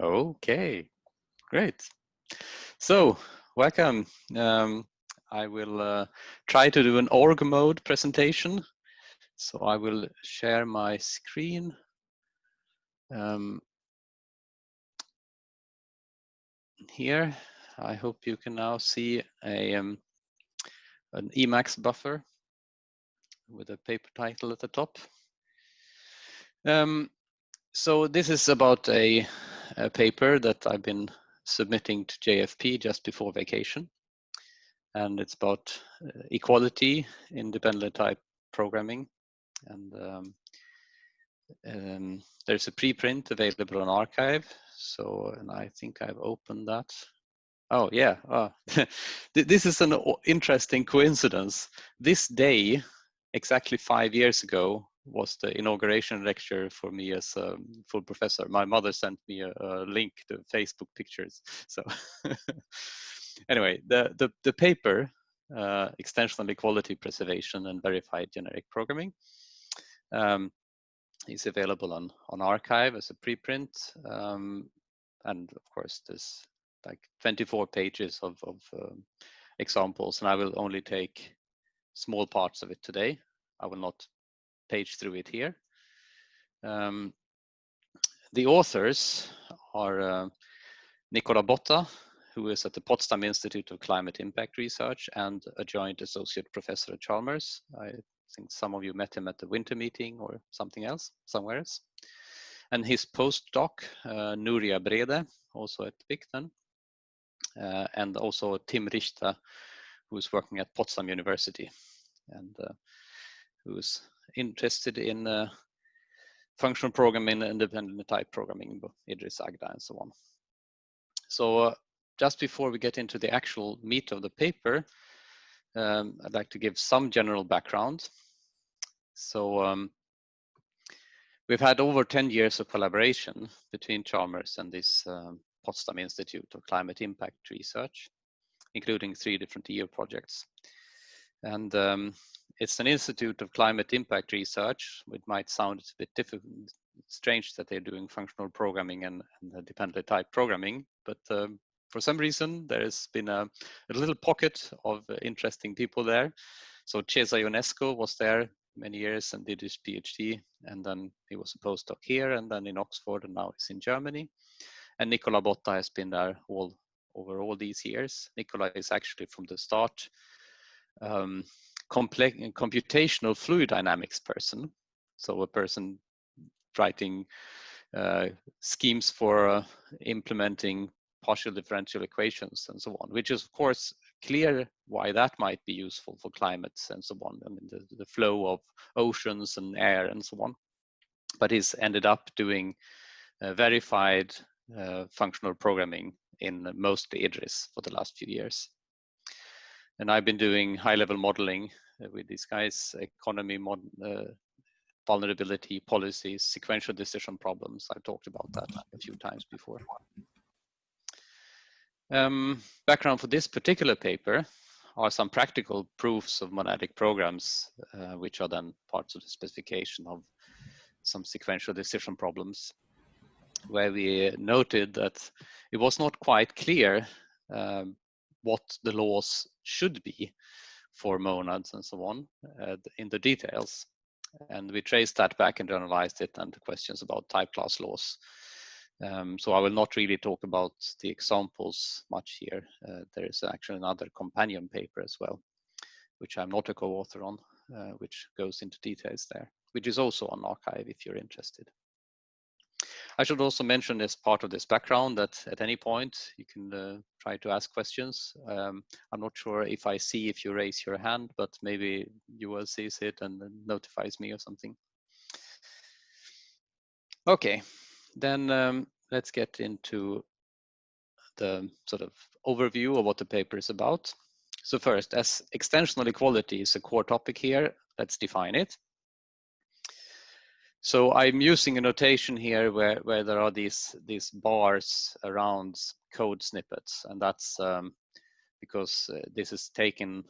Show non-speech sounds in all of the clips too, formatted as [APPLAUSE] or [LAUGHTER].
Okay, great. So, welcome. Um, I will uh, try to do an org mode presentation. So I will share my screen. Um, here, I hope you can now see a um, an Emacs buffer with a paper title at the top. Um, so this is about a, a, paper that I've been submitting to JFP just before vacation. And it's about uh, equality in dependent type programming. And um, um, there's a preprint available on arXiv. So, and I think I've opened that. Oh yeah, [LAUGHS] oh. this is an interesting coincidence. This day, exactly five years ago, was the inauguration lecture for me as a full professor. My mother sent me a, a link to Facebook pictures. [LAUGHS] So anyway, the, the, the paper, uh, Extensional Equality Preservation and Verified Generic Programming, um, is available on, on arXiv as a preprint. Um, and of course, there's like 24 pages of, of um, examples, and I will only take small parts of it today. I will not page through it here. Um, the authors are uh, Nicola Botta, who is at the Potsdam Institute of Climate Impact Research and a joint associate professor at Chalmers. I think some of you met him at the winter meeting or something else, somewhere else. And his postdoc, uh, Nuria Brede, also at Picton, uh, and also Tim Richter, who is working at Potsdam University and uh, who's interested in uh, functional programming, independent type programming, Idris Agda and so on. So uh, just before we get into the actual meat of the paper, um, I'd like to give some general background. So um, we've had over 10 years of collaboration between Chalmers and this um, Potsdam Institute of Climate Impact Research, including three different EU projects. And um, it's an institute of climate impact research. It might sound a bit difficult, strange that they're doing functional programming and, and dependent type programming, but um, for some reason there has been a, a little pocket of uh, interesting people there. So Cezar Ionescu was there many years and did his PhD, and then he was a postdoc here, and then in Oxford, and now he's in Germany. And Nicola Botta has been there all over all these years. Nicola is actually from the start um, complex computational fluid dynamics person. So a person writing uh, schemes for uh, implementing partial differential equations and so on, which is of course clear why that might be useful for climates and so on. I mean, the, the flow of oceans and air and so on. But he's ended up doing uh, verified uh, functional programming in mostly IDRIS for the last few years. And I've been doing high level modeling uh, with these guys, economy, mod, uh, vulnerability, policies, sequential decision problems. I've talked about that a few times before. Um, background for this particular paper are some practical proofs of monadic programs, uh, which are then parts of the specification of some sequential decision problems, where we noted that it was not quite clear um, what the laws should be for monads and so on uh, in the details. And we traced that back and generalized it and the questions about type class laws. Um, so I will not really talk about the examples much here. Uh, there is actually another companion paper as well, which I'm not a co-author on, uh, which goes into details there, which is also on arXiv if you're interested. I should also mention as part of this background that at any point you can uh, try to ask questions. Um, I'm not sure if I see if you raise your hand, but maybe you will see it and notifies me or something. Okay, then um, let's get into the sort of overview of what the paper is about. So first, as extensional equality is a core topic here, let's define it. So I'm using a notation here where, where there are these, these bars around code snippets, and that's um, because uh, this is taken,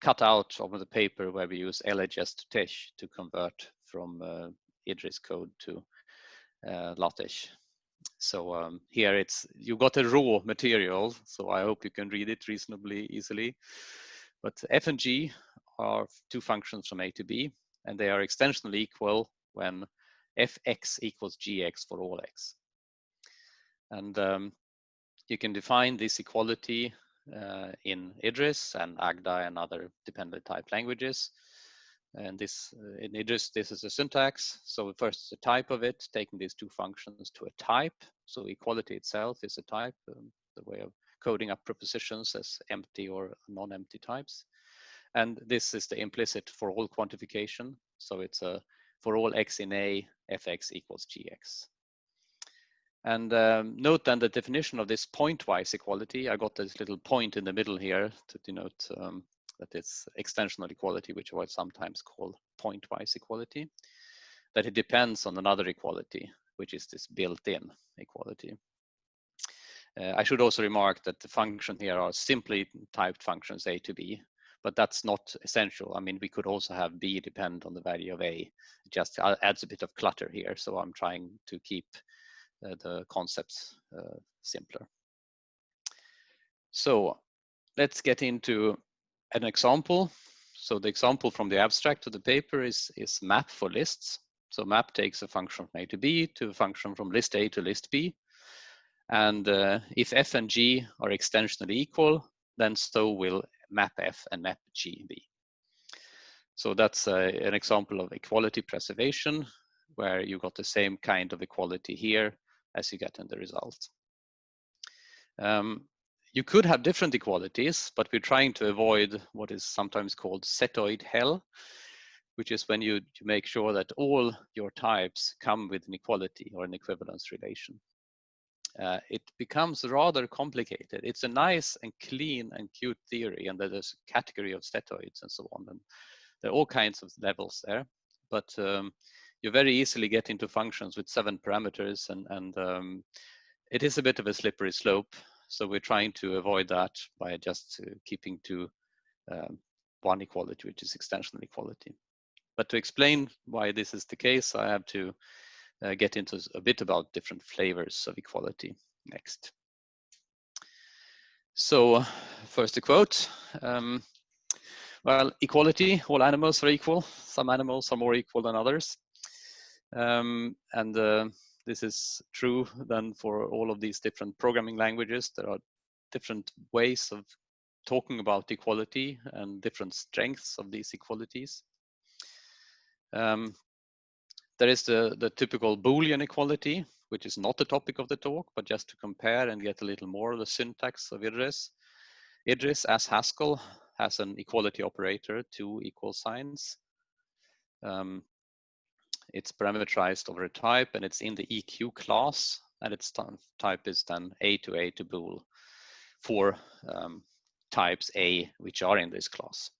cut out of the paper where we use LHS to TeX to convert from uh, Idris code to uh, LaTeX. So um, here it's you got a raw material, so I hope you can read it reasonably easily. But f and g are two functions from a to b, and they are extensionally equal when fx equals gx for all x. And um, you can define this equality uh, in Idris and Agda and other dependent type languages. And this uh, in Idris, this is a syntax. So first the type of it, taking these two functions to a type. So equality itself is a type, um, the way of coding up propositions as empty or non-empty types. And this is the implicit for all quantification. So it's a for all x in A, fx equals gx. And um, note then the definition of this pointwise equality. I got this little point in the middle here to denote um, that it's extensional equality, which I sometimes call pointwise equality, that it depends on another equality, which is this built-in equality. Uh, I should also remark that the function here are simply typed functions a to b, but that's not essential. I mean, we could also have b depend on the value of a. It just adds a bit of clutter here, so I'm trying to keep uh, the concepts uh, simpler. So let's get into an example. So the example from the abstract of the paper is, is map for lists. So map takes a function from A to B to a function from list A to list B. And uh, if f and g are extensionally equal, then so will map f and map g be. So that's uh, an example of equality preservation, where you got the same kind of equality here as you get in the result. Um, you could have different equalities, but we're trying to avoid what is sometimes called setoid hell, which is when you, you make sure that all your types come with an equality or an equivalence relation. Uh, it becomes rather complicated. It's a nice and clean and cute theory, and there's a category of setoids and so on, and there are all kinds of levels there. But um, you very easily get into functions with seven parameters, and, and um, it is a bit of a slippery slope. So we're trying to avoid that by just uh, keeping to um, one equality, which is extensional equality. But to explain why this is the case, I have to uh, get into a bit about different flavors of equality next. So first a quote. Um, well, equality, all animals are equal. Some animals are more equal than others. Um, and uh, this is true then for all of these different programming languages. There are different ways of talking about equality and different strengths of these equalities. Um, there is the, the typical Boolean equality, which is not the topic of the talk, but just to compare and get a little more of the syntax of Idris. Idris, as Haskell, has an equality operator, two equal signs. Um, it's parameterized over a type and it's in the EQ class and its type is then A to A to bool for um, types A which are in this class.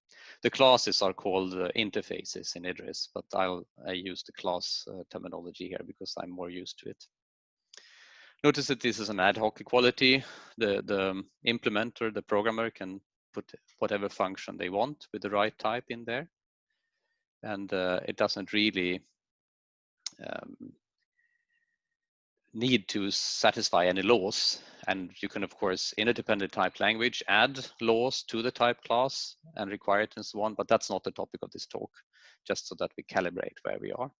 The classes are called uh, interfaces in Idris, but I'll I use the class uh, terminology here because I'm more used to it. Notice that this is an ad hoc equality. The, the implementer, the programmer can put whatever function they want with the right type in there. And uh, it doesn't really um, need to satisfy any laws. And you can, of course, in a dependent type language, add laws to the type class and require it and so on, but that's not the topic of this talk, just so that we calibrate where we are.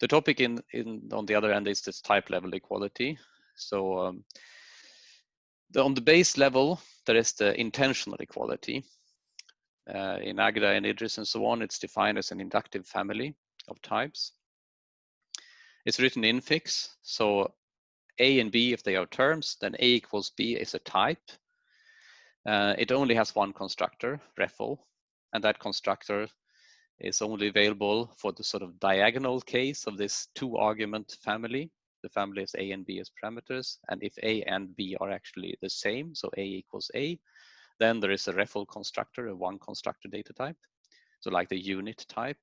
The topic in, in on the other end is this type level equality. So um, the, on the base level, there is the intensional equality. Uh, in Agda and Idris and so on, it's defined as an inductive family of types. It's written infix. So A and B, if they are terms, then A equals B is a type. Uh, it only has one constructor, REFL, and that constructor is only available for the sort of diagonal case of this two argument family. The family is A and B as parameters. And if A and B are actually the same, so A equals A, then there is a REFL constructor, a one constructor data type. So like the unit type.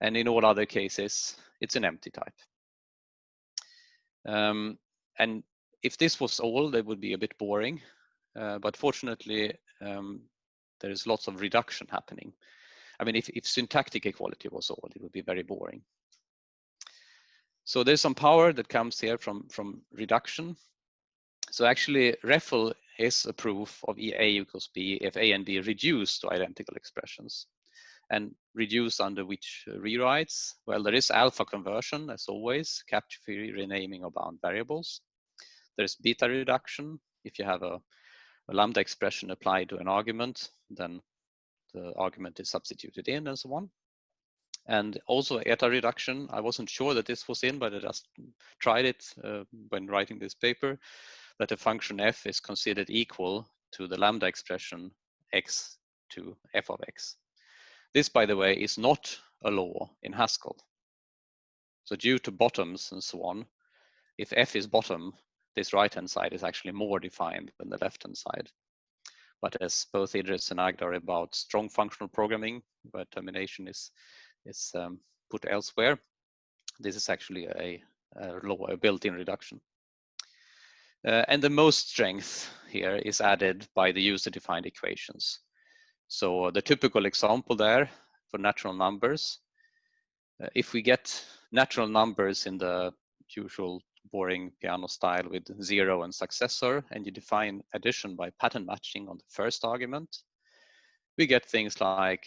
And in all other cases, it's an empty type. Um, and if this was all, that would be a bit boring. Uh, but fortunately, um, there is lots of reduction happening. I mean, if, if syntactic equality was all, it would be very boring. So there's some power that comes here from, from reduction. So actually REFL is a proof of A equals B if A and B reduce to identical expressions. And reduce under which rewrites? Well, there is alpha conversion as always, capture-free renaming of bound variables. There's beta reduction. If you have a, a lambda expression applied to an argument, then the argument is substituted in and so on. And also eta reduction. I wasn't sure that this was in, but I just tried it uh, when writing this paper, that the function f is considered equal to the lambda expression x to f of x. This, by the way, is not a law in Haskell. So due to bottoms and so on, if f is bottom, this right-hand side is actually more defined than the left-hand side. But as both Idris and Agda are about strong functional programming, where termination is, is um, put elsewhere, this is actually a, a law, a built-in reduction. Uh, and the most strength here is added by the user-defined equations. So the typical example there for natural numbers, uh, if we get natural numbers in the usual boring Peano style with zero and successor, and you define addition by pattern matching on the first argument, we get things like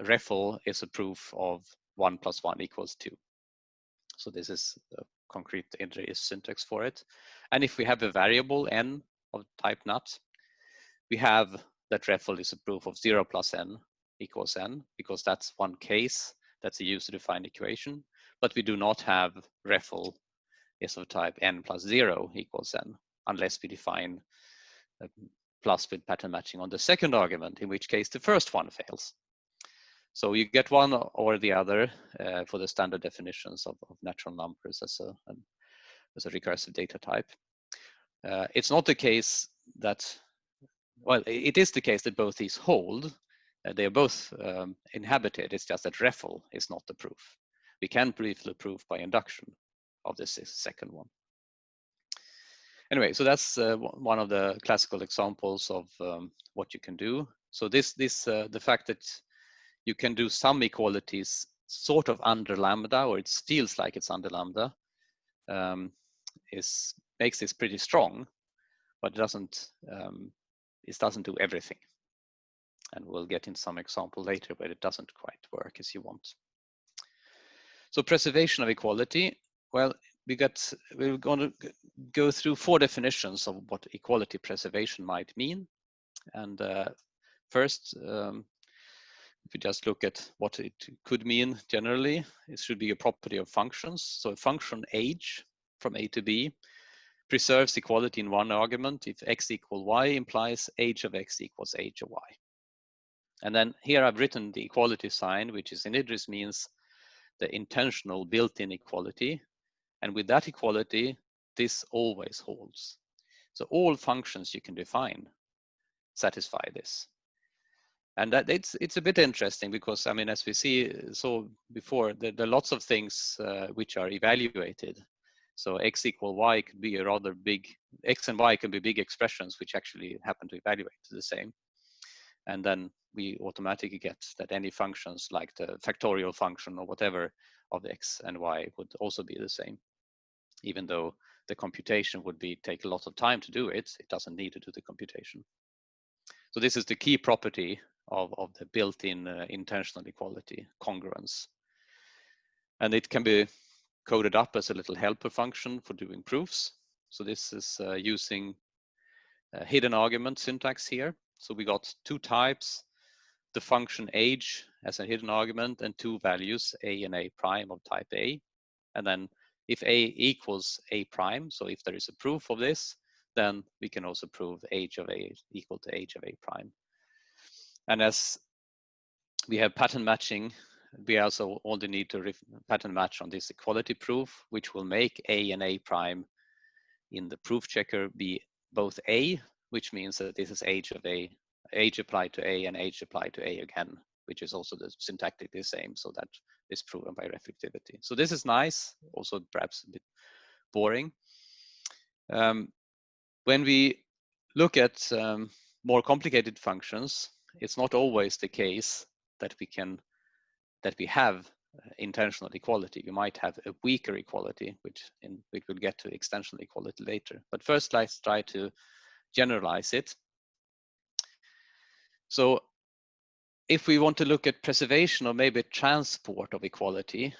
REFL is a proof of one plus one equals two. So this is a concrete syntax for it. And if we have a variable n of type nat, we have that REFL is a proof of zero plus n equals n, because that's one case, that's a user-defined equation, but we do not have REFL is of type n plus zero equals n, unless we define plus with pattern matching on the second argument, in which case the first one fails. So you get one or the other uh, for the standard definitions of, of natural numbers as a, an, as a recursive data type. Uh, it's not the case that, well, it is the case that both these hold. Uh, they are both um, inhabited. It's just that REFL is not the proof. We can briefly prove by induction, of this second one. Anyway, so that's uh, one of the classical examples of um, what you can do. So this, this, uh, the fact that you can do some equalities sort of under lambda, or it feels like it's under lambda, um, is makes this pretty strong, but it doesn't um, it doesn't do everything. And we'll get in some example later where it doesn't quite work as you want. So preservation of equality well, we got we're going to go through four definitions of what equality preservation might mean. And uh, first, um, if we just look at what it could mean generally, it should be a property of functions. So a function age from a to b preserves equality in one argument if x equal y implies h of x equals h of y. And then here I've written the equality sign, which is in Idris means the intensional built-in equality and with that equality, this always holds. So all functions you can define satisfy this. And that it's it's a bit interesting because I mean, as we see so before, there, there are lots of things uh, which are evaluated. So x equal y could be a rather big x and y can be big expressions which actually happen to evaluate to the same. And then we automatically get that any functions like the factorial function or whatever of x and y would also be the same even though the computation would be take a lot of time to do it, it doesn't need to do the computation. So this is the key property of, of the built-in uh, intensional equality, congruence. And it can be coded up as a little helper function for doing proofs. So this is uh, using hidden argument syntax here. So we got two types, the function age as a hidden argument and two values, a and a prime of type A. And then if A equals A prime, so if there is a proof of this, then we can also prove age of A equal to age of A prime. And as we have pattern matching, we also only need to pattern match on this equality proof, which will make A and A prime in the proof checker be both A, which means that this is age of A, age applied to A and age applied to A again, which is also the syntactically same. So that is proven by reflexivity. So this is nice, also perhaps a bit boring. Um, when we look at um, more complicated functions, it's not always the case that we can that we have intensional equality. We might have a weaker equality, which in which we'll get to extensional equality later. But first, let's try to generalize it. So if we want to look at preservation or maybe transport of equality,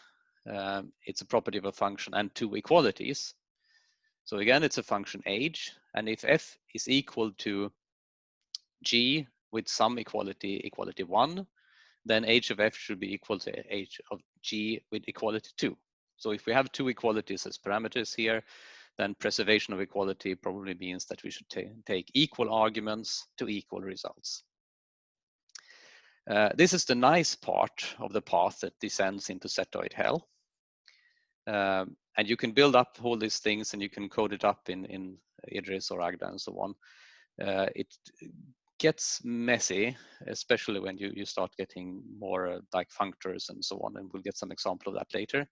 um, it's a property of a function and two equalities. So again, it's a function h, and if f is equal to g with some equality, equality one, then h of f should be equal to h of g with equality two. So if we have two equalities as parameters here, then preservation of equality probably means that we should take equal arguments to equal results. Uh, this is the nice part of the path that descends into setoid hell. Um, and you can build up all these things and you can code it up in, in Idris or Agda and so on. Uh, it gets messy, especially when you, you start getting more uh, like functors and so on, and we'll get some example of that later.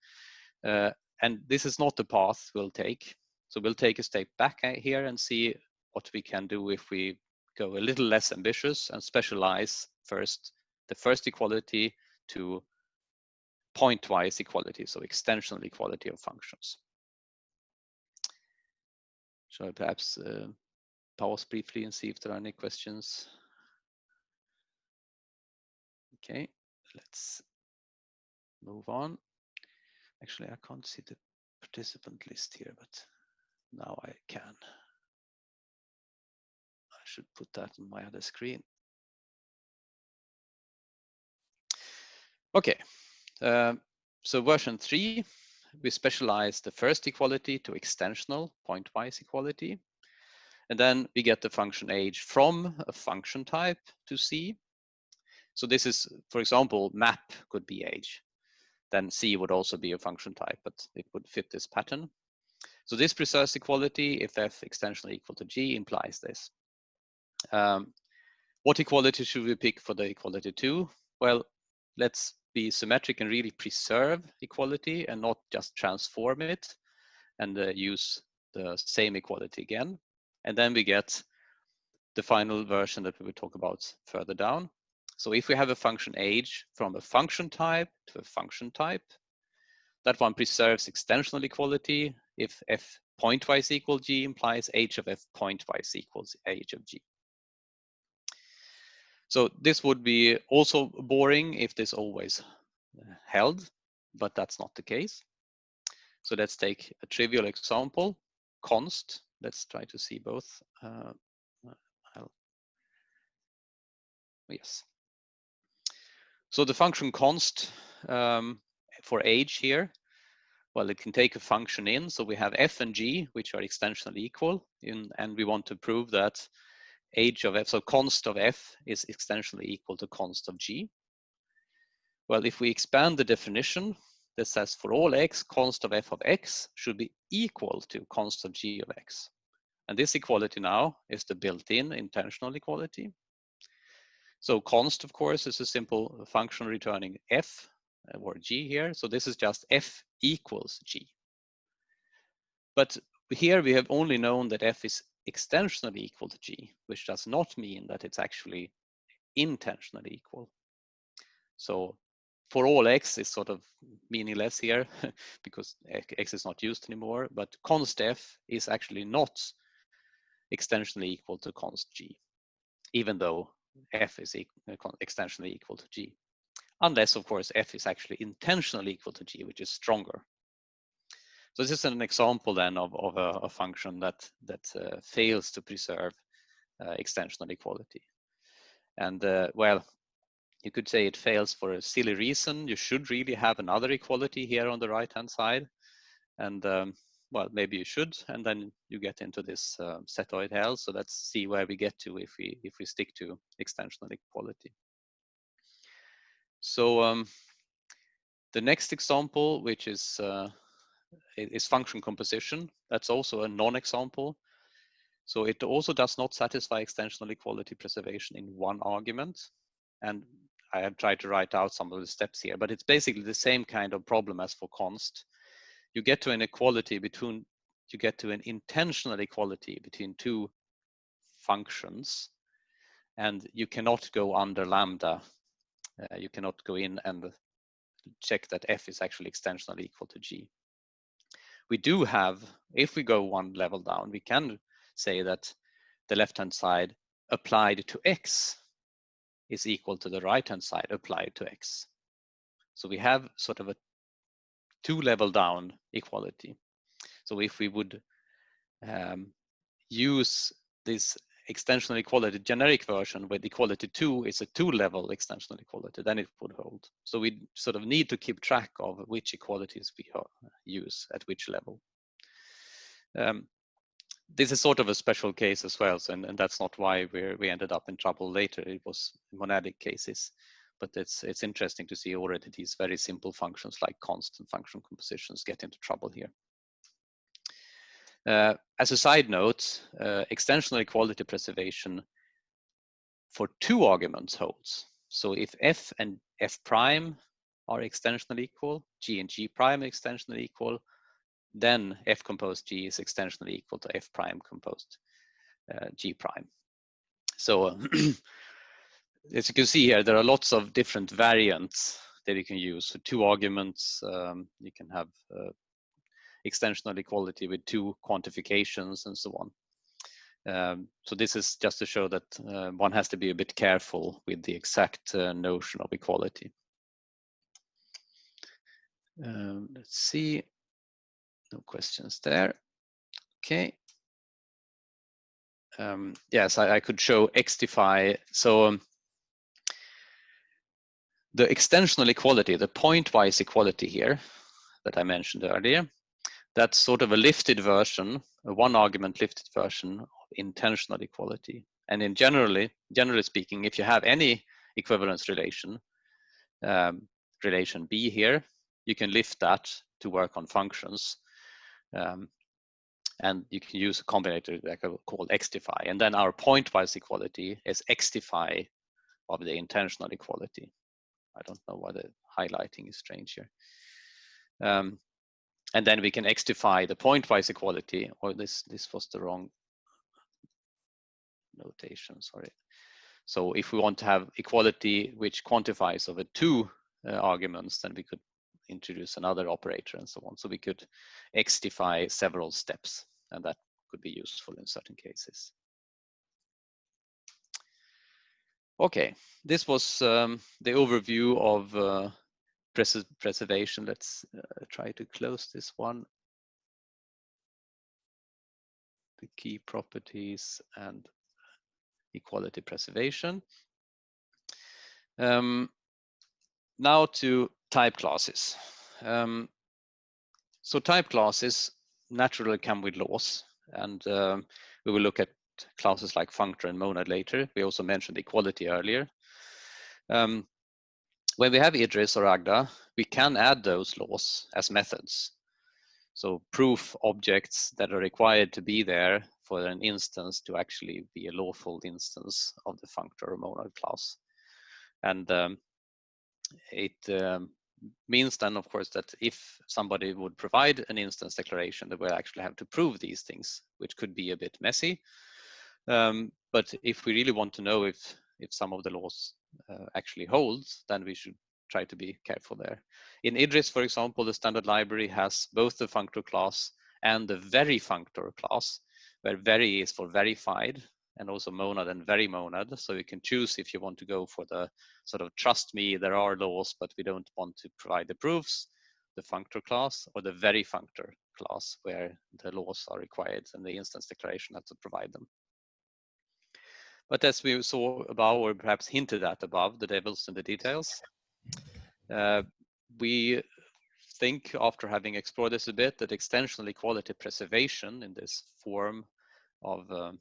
Uh, and this is not the path we'll take. So we'll take a step back uh, here and see what we can do if we go a little less ambitious and specialize first the first equality to pointwise equality, so extensional equality of functions. So perhaps uh, pause briefly and see if there are any questions? Okay, let's move on. Actually, I can't see the participant list here, but now I can. I should put that on my other screen. Okay, um, so version three, we specialize the first equality to extensional pointwise equality. And then we get the function h from a function type to c. So this is, for example, map could be h. Then c would also be a function type, but it would fit this pattern. So this precise equality if f extensionally equal to g implies this. Um, what equality should we pick for the equality 2? Well, let's be symmetric and really preserve equality and not just transform it and uh, use the same equality again. And then we get the final version that we will talk about further down. So if we have a function h from a function type to a function type, that one preserves extensional equality if f pointwise equal g implies h of f pointwise equals h of g. So this would be also boring if this always uh, held, but that's not the case. So let's take a trivial example, const. Let's try to see both. Uh, yes. So the function const um, for age here, well, it can take a function in. So we have f and g, which are extensionally equal, in, and we want to prove that age of f, so const of f is extensionally equal to const of g. Well, if we expand the definition, this says for all x, const of f of x should be equal to const of g of x. And this equality now is the built-in intensional equality. So const, of course, is a simple function returning f uh, or g here. So this is just f equals g. But here we have only known that f is extensionally equal to g, which does not mean that it's actually intensionally equal. So for all x is sort of meaningless here [LAUGHS] because x is not used anymore, but const f is actually not extensionally equal to const g, even though f is extensionally equal to g. Unless, of course, f is actually intensionally equal to g, which is stronger. So this is an example then of, of a, a function that, that uh, fails to preserve uh, extensional equality. And uh, well, you could say it fails for a silly reason. You should really have another equality here on the right hand side. And um, well, maybe you should, and then you get into this uh, setoid hell. So let's see where we get to if we if we stick to extensional equality. So um, the next example, which is uh, is function composition. That's also a non-example. So it also does not satisfy extensional equality preservation in one argument. And I have tried to write out some of the steps here, but it's basically the same kind of problem as for const. You get to an equality between, you get to an intensional equality between two functions, and you cannot go under lambda. Uh, you cannot go in and check that f is actually extensionally equal to g. We do have, if we go one level down, we can say that the left-hand side applied to x is equal to the right-hand side applied to x. So we have sort of a two level down equality. So if we would um, use this extensional equality generic version with equality 2 is a two level extensional equality, then it would hold. So we sort of need to keep track of which equalities we use at which level. Um, this is sort of a special case as well, so, and, and that's not why we we ended up in trouble later. It was monadic cases, but it's it's interesting to see already these very simple functions like constant function compositions get into trouble here. Uh, as a side note, uh, extensional equality preservation for two arguments holds. So if f and f prime are extensionally equal, g and g prime are extensionally equal, then f composed g is extensionally equal to f prime composed uh, g prime. So [CLEARS THROAT] as you can see here, there are lots of different variants that you can use. So two arguments, um, you can have uh, extensional equality with two quantifications and so on. Um, so this is just to show that uh, one has to be a bit careful with the exact uh, notion of equality. Um, let's see, no questions there. Okay. Um, yes, I, I, could show Xtify. So um, the extensional equality, the pointwise equality here that I mentioned earlier, that's sort of a lifted version, a one argument lifted version of intensional equality. And in generally, generally speaking, if you have any equivalence relation, um, relation B here, you can lift that to work on functions. Um, and you can use a combinator that called xtify. And then our pointwise equality is xtify of the intensional equality. I don't know why the highlighting is strange here. Um, and then we can xtify the pointwise equality, or this, this was the wrong notation, sorry. So if we want to have equality which quantifies over two uh, arguments, then we could introduce another operator and so on. So we could xtify several steps, and that could be useful in certain cases. Okay, this was um, the overview of uh, pres preservation. Let's uh, try to close this one. The key properties and equality preservation. Um, now to type classes. Um, so type classes naturally come with laws and um, we will look at classes like functor and monad later. We also mentioned equality earlier. Um, when we have Idris or Agda, we can add those laws as methods. So proof objects that are required to be there for an instance to actually be a lawful instance of the functor or monad class. And um, it um, means then, of course, that if somebody would provide an instance declaration, they will actually have to prove these things, which could be a bit messy. Um, but if we really want to know if if some of the laws uh, actually holds, then we should try to be careful there. In Idris, for example, the standard library has both the functor class and the very functor class, where very is for verified and also monad and very monad. So you can choose if you want to go for the sort of trust me, there are laws, but we don't want to provide the proofs, the functor class or the very functor class where the laws are required and the instance declaration has to provide them. But as we saw above, or perhaps hinted at above, the devil's in the details. Uh, we think after having explored this a bit that extensional equality preservation in this form of um,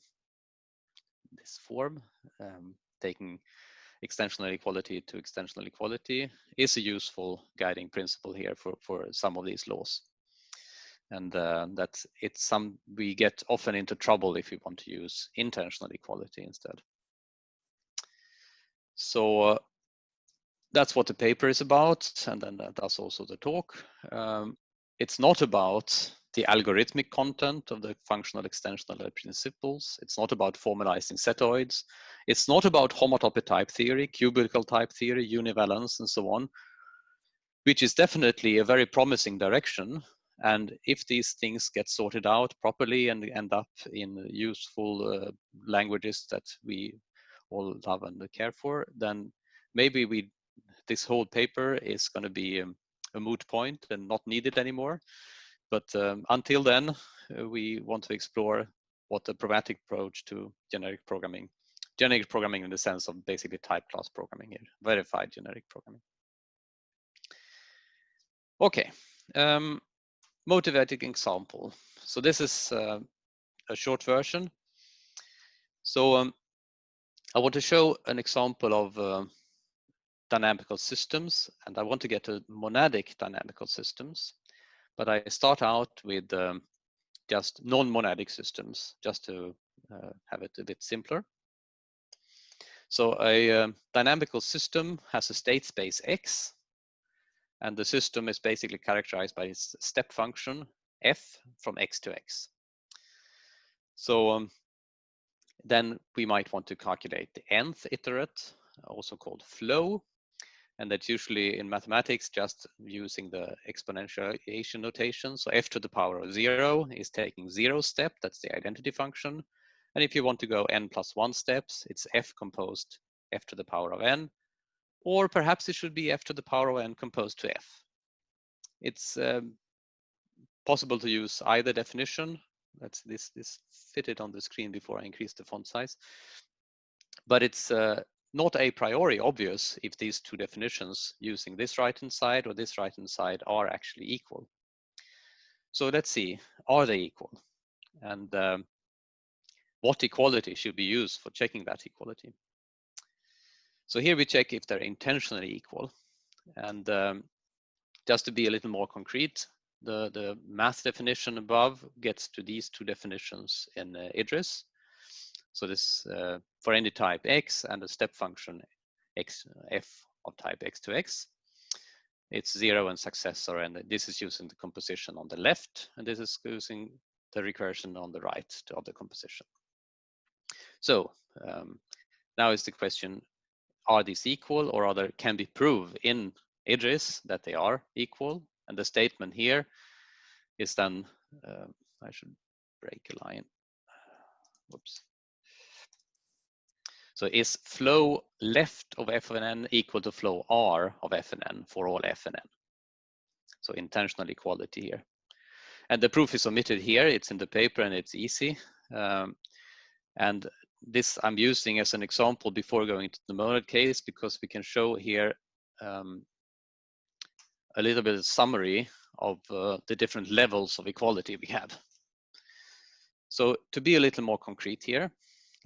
this form, um, taking extensional equality to extensional equality is a useful guiding principle here for, for some of these laws and uh, that it's some we get often into trouble if we want to use intensional equality instead. So uh, that's what the paper is about, and then that's also the talk. Um, it's not about the algorithmic content of the functional extensional principles. It's not about formalizing setoids. It's not about homotopy type theory, cubical type theory, univalence, and so on. which is definitely a very promising direction. And if these things get sorted out properly and end up in useful uh, languages that we all love and care for, then maybe we this whole paper is going to be um, a moot point and not needed anymore. But um, until then, uh, we want to explore what the pragmatic approach to generic programming, generic programming in the sense of basically type class programming here, verified generic programming. Okay, um, motivating example. So this is uh, a short version. So um, I want to show an example of uh, dynamical systems, and I want to get to monadic dynamical systems. But I start out with um, just non-monadic systems, just to uh, have it a bit simpler. So a uh, dynamical system has a state space X, and the system is basically characterized by its step function f from x to x. So um, then we might want to calculate the nth iterate, also called flow. And that's usually in mathematics just using the exponentiation notation. So f to the power of zero is taking zero step, that's the identity function. And if you want to go n plus one steps, it's f composed f to the power of n or perhaps it should be f to the power of n composed to f. It's um, possible to use either definition. That's this this fitted on the screen before I increase the font size. But it's uh, not a priori obvious if these two definitions using this right hand side or this right hand side are actually equal. So let's see, are they equal? And um, what equality should be used for checking that equality? So here we check if they're intensionally equal. And um, just to be a little more concrete, the, the math definition above gets to these two definitions in uh, IDRIS. So this uh, for any type x and a step function x f of type x to x. It's zero and successor, and this is using the composition on the left, and this is using the recursion on the right of the composition. So um, now is the question, are these equal or other can be proved in Idris that they are equal. And the statement here is then, uh, I should break a line. Whoops. So is flow left of f of n equal to flow r of f and n for all f and n? So intensional equality here. And the proof is omitted here. It's in the paper and it's easy. Um, and this I'm using as an example before going to the monad case because we can show here um, a little bit of summary of uh, the different levels of equality we have. So to be a little more concrete here,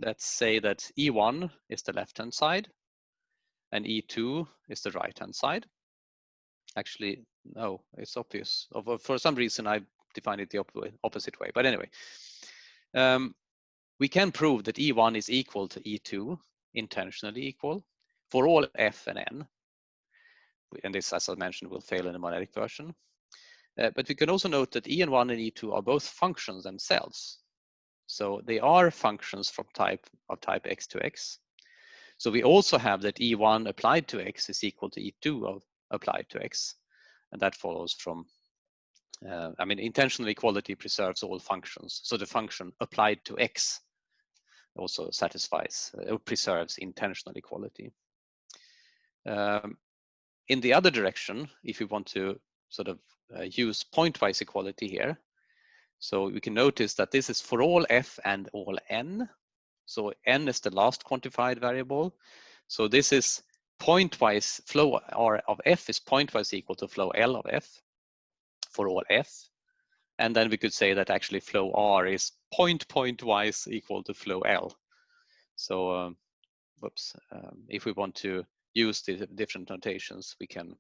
let's say that E1 is the left-hand side and E2 is the right-hand side. Actually, no, it's obvious. For some reason, I defined it the opposite way. But anyway, um, we can prove that E1 is equal to E2, intensionally equal, for all f and n. And this, as I mentioned, will fail in the monadic version. Uh, but we can also note that En1 and E2 are both functions themselves. So they are functions from type of type x to x. So we also have that E1 applied to x is equal to E2 of applied to x. And that follows from uh, I mean, intensional equality preserves all functions. So the function applied to x also satisfies uh, or preserves intensional equality. Um, in the other direction, if we want to sort of uh, use pointwise equality here, so we can notice that this is for all f and all n. So n is the last quantified variable. So this is pointwise flow R of f is pointwise equal to flow L of f for all f. And then we could say that actually flow R is point point wise equal to flow L. So, um, whoops, um, if we want to use the different notations, we can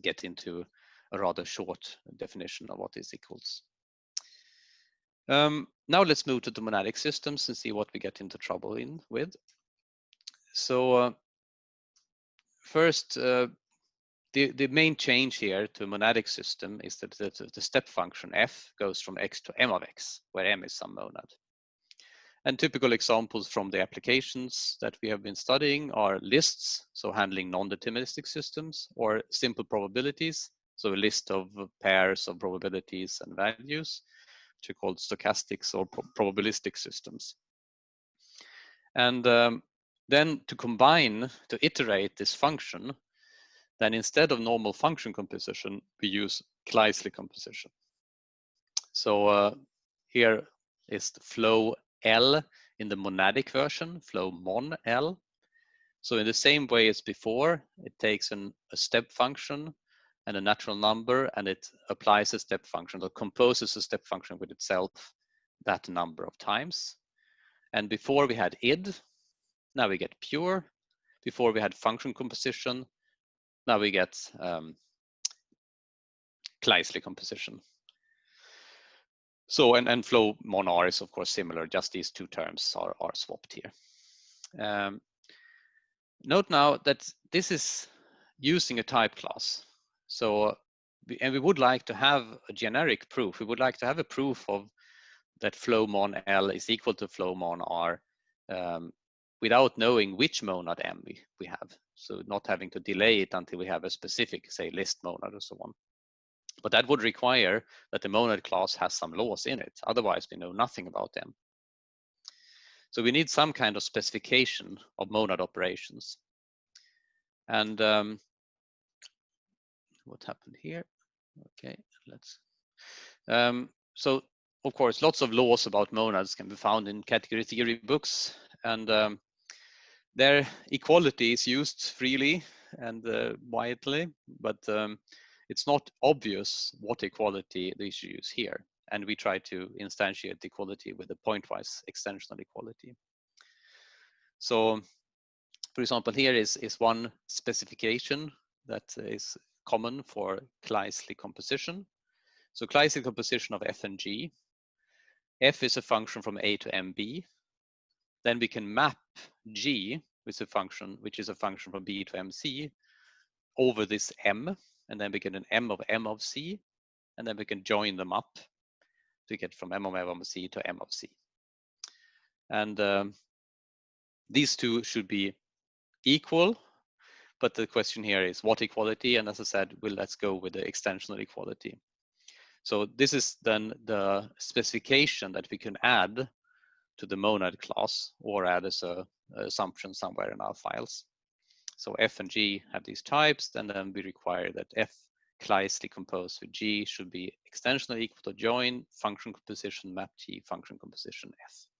get into a rather short definition of what this equals. Um, now let's move to the monadic systems and see what we get into trouble in with. So uh, first, uh, the, the main change here to a monadic system is that the, the step function f goes from x to m of x, where m is some monad. And typical examples from the applications that we have been studying are lists, so handling non-deterministic systems, or simple probabilities, so a list of pairs of probabilities and values, are called stochastics or pro probabilistic systems. And um, then to combine, to iterate this function, then instead of normal function composition, we use Kleisli composition. So uh, here is the flow L in the monadic version, flow mon L. So in the same way as before, it takes an, a step function and a natural number and it applies a step function or composes a step function with itself that number of times. And before we had id, now we get pure. Before we had function composition, now we get um, Kleisli composition. So, and, and flow mon R is of course similar, just these two terms are, are swapped here. Um, note now that this is using a type class. So, and we would like to have a generic proof. We would like to have a proof of that flow mon L is equal to flow mon R um, without knowing which monad M we, we have. So not having to delay it until we have a specific, say, list monad or so on. But that would require that the monad class has some laws in it. Otherwise, we know nothing about them. So we need some kind of specification of monad operations. And um, what happened here? Okay, let's. Um, so of course, lots of laws about monads can be found in category theory books, and um, their equality is used freely and uh, widely, but um, it's not obvious what equality they should use here. And we try to instantiate equality with a pointwise extensional equality. So, for example, here is, is one specification that is common for Kleisli composition. So Kleisli composition of f and g. f is a function from a to mb. Then we can map g, with a function, which is a function from b to mc, over this m and then we get an m of m of c, and then we can join them up to get from m of m of c to m of c. And um, these two should be equal, but the question here is what equality? And as I said, well, let's go with the extensional equality. So this is then the specification that we can add to the monad class or add as a, assumption somewhere in our files. So f and g have these types, and then we require that f Kleisli composed with g should be extensionally equal to join function composition map g function composition f.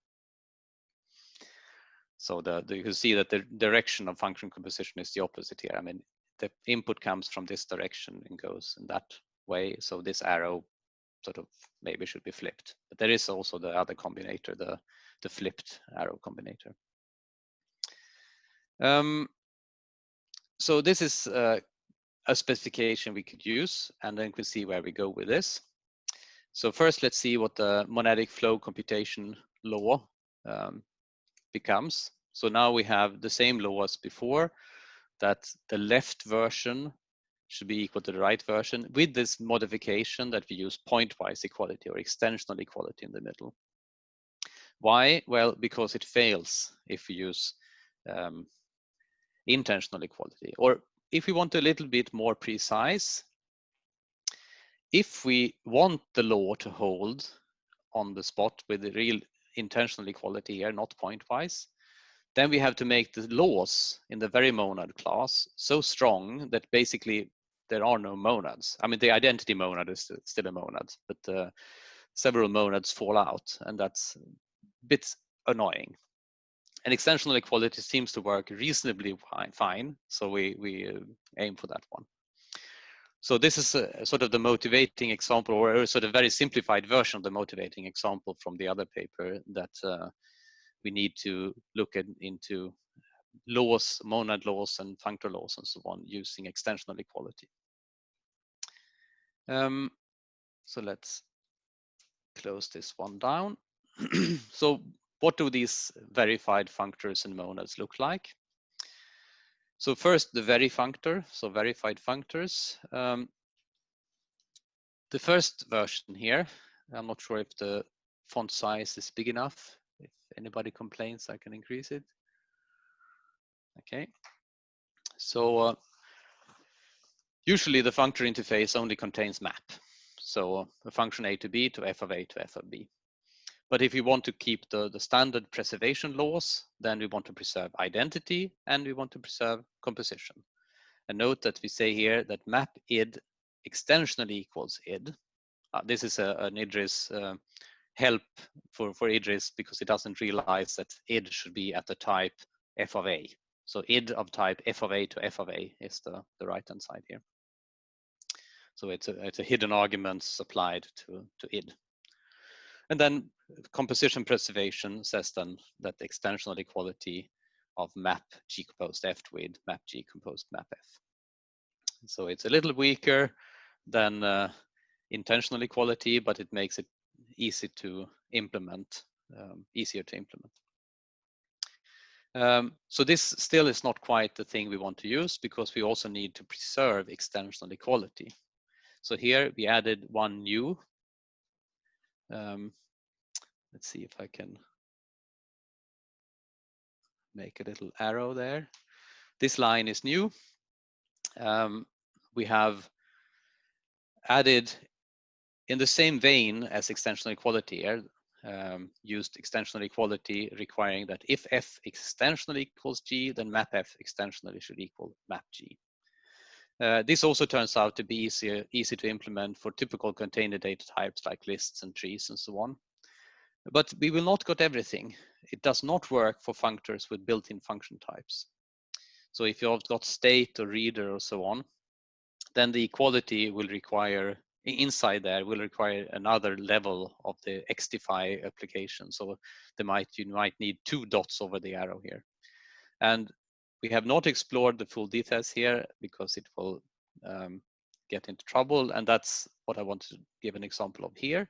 So the, the, you can see that the direction of function composition is the opposite here. I mean, the input comes from this direction and goes in that way. So this arrow sort of maybe should be flipped. But there is also the other combinator, the, the flipped arrow combinator. Um, so this is uh, a specification we could use, and then we see where we go with this. So first, let's see what the monadic flow computation law um, becomes. So now we have the same law as before, that the left version should be equal to the right version with this modification that we use pointwise equality or extensional equality in the middle. Why? Well, because it fails if we use um, intensional equality. Or if we want a little bit more precise, if we want the law to hold on the spot with the real intensional equality here, not pointwise, then we have to make the laws in the very monad class so strong that basically there are no monads. I mean, the identity monad is still a monad, but uh, several monads fall out, and that's a bit annoying and extensional equality seems to work reasonably fine. So we, we uh, aim for that one. So this is a, sort of the motivating example or a sort of very simplified version of the motivating example from the other paper that uh, we need to look at, into laws, monad laws and functor laws and so on using extensional equality. Um, so let's close this one down. [CLEARS THROAT] so what do these verified functors and monads look like? So first, the very functor, so verified functors. Um, the first version here, I'm not sure if the font size is big enough. If anybody complains, I can increase it. Okay. So uh, usually the functor interface only contains map. So a function a to b to f of a to f of b. But if we want to keep the, the standard preservation laws, then we want to preserve identity and we want to preserve composition. And note that we say here that map id extensionally equals id. Uh, this is a, an Idris uh, help for, for Idris because it doesn't realize that id should be at the type f of a. So id of type f of a to f of a is the, the right hand side here. So it's a, it's a hidden argument supplied to, to id. And then composition preservation says then that the extensional equality of map G composed F with map G composed map F. So it's a little weaker than uh, intensional equality, but it makes it easy to implement, um, easier to implement. Um, so this still is not quite the thing we want to use because we also need to preserve extensional equality. So here we added one new. Um, let's see if I can make a little arrow there. This line is new. Um, we have added in the same vein as extensional equality here, um, used extensional equality requiring that if f extensionally equals g, then map f extensionally should equal map g. Uh, this also turns out to be easier, easy to implement for typical container data types like lists and trees and so on. But we will not get everything. It does not work for functors with built-in function types. So if you've got state or reader or so on, then the equality will require inside there will require another level of the XDFI application. So they might you might need two dots over the arrow here. And we have not explored the full details here because it will um, get into trouble. And that's what I want to give an example of here.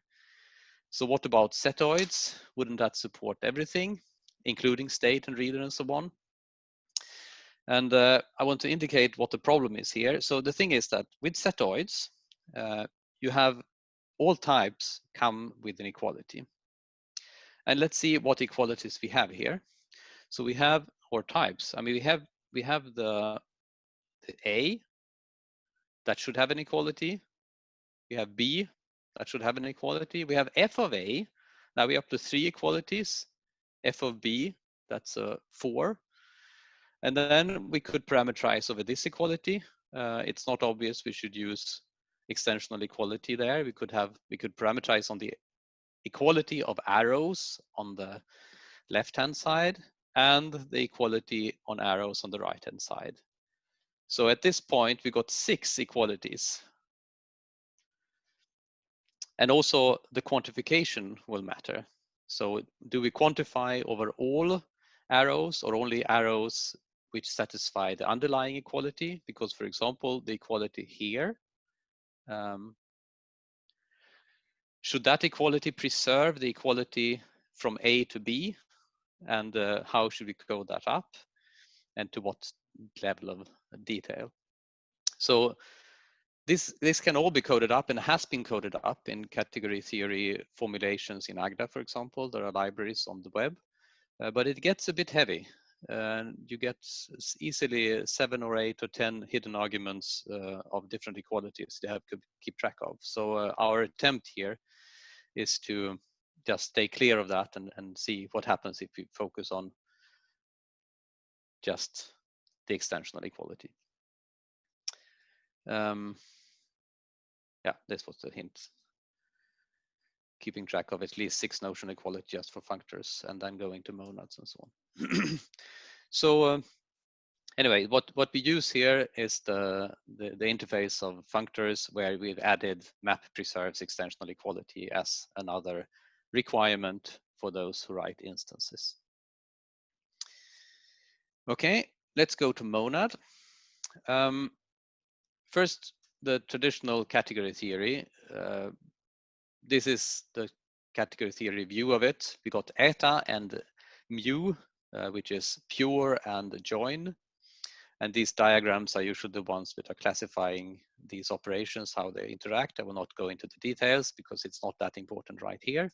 So what about setoids? Wouldn't that support everything, including state and reader and so on? And uh, I want to indicate what the problem is here. So the thing is that with setoids, uh, you have all types come with an equality. And let's see what equalities we have here. So we have our types. I mean, we have we have the, the A that should have an equality. We have B that should have an equality. We have F of A. Now we're up to three equalities. F of B, that's a four. And then we could parameterize over this equality. Uh, it's not obvious we should use extensional equality there. We could have, we could parameterize on the equality of arrows on the left-hand side and the equality on arrows on the right-hand side. So at this point, we got six equalities. And also the quantification will matter. So do we quantify over all arrows or only arrows which satisfy the underlying equality? Because for example, the equality here um, should that equality preserve the equality from A to B? And uh, how should we code that up? And to what level of detail? So this, this can all be coded up and has been coded up in category theory formulations in Agda, for example. There are libraries on the web, uh, but it gets a bit heavy and you get easily seven or eight or 10 hidden arguments uh, of different equalities you have to keep track of. So uh, our attempt here is to just stay clear of that and, and see what happens if we focus on just the extensional equality. Um, yeah, this was the hint. Keeping track of at least six notion equality just for functors and then going to monads and so on. [CLEARS THROAT] so uh, anyway, what, what we use here is the, the, the, interface of functors where we've added map preserves extensional equality as another requirement for those who write instances. Okay, let's go to monad. Um, first, the traditional category theory. Uh, this is the category theory view of it. We got eta and mu uh, which is pure and join. And these diagrams are usually the ones that are classifying these operations, how they interact. I will not go into the details because it's not that important right here.